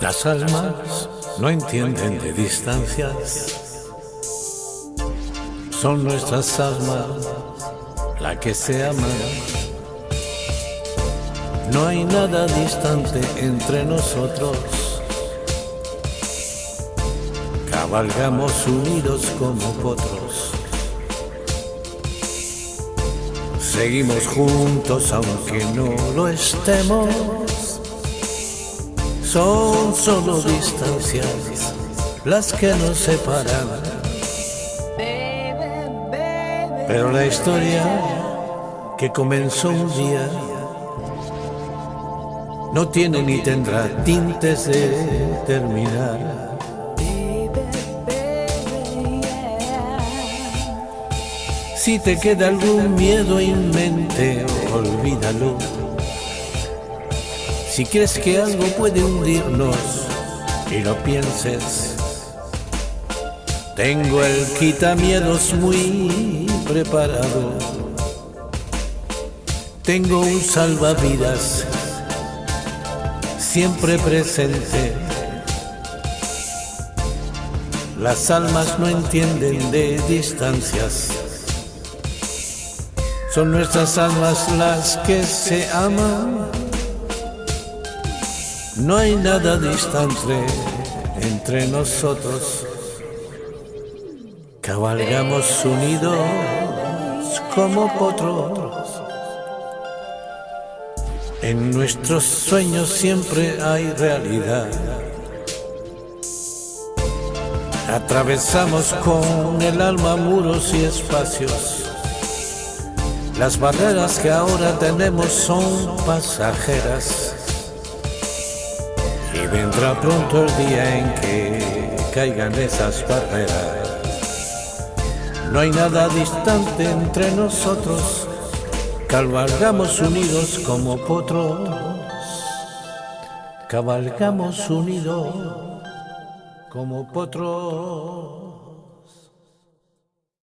Las almas no entienden de distancias. Son nuestras almas las que se aman. No hay nada distante entre nosotros. Cabalgamos unidos como potros. Seguimos juntos aunque no lo estemos. Son solo distancias las que nos separan. Pero la historia que comenzó un día no tiene ni tendrá tintes de terminar. Si te queda algún miedo en mente, olvídalo. Si crees que algo puede hundirnos y lo pienses, tengo el quitamiedos muy preparado. Tengo un salvavidas siempre presente. Las almas no entienden de distancias. Son nuestras almas las que se aman. No hay nada distante entre nosotros. Cabalgamos unidos como potros. En nuestros sueños siempre hay realidad. Atravesamos con el alma muros y espacios. Las barreras que ahora tenemos son pasajeras. Y vendrá pronto el día en que caigan esas barreras. No hay nada distante entre nosotros, cabalgamos unidos como potros, cabalgamos unidos como potros.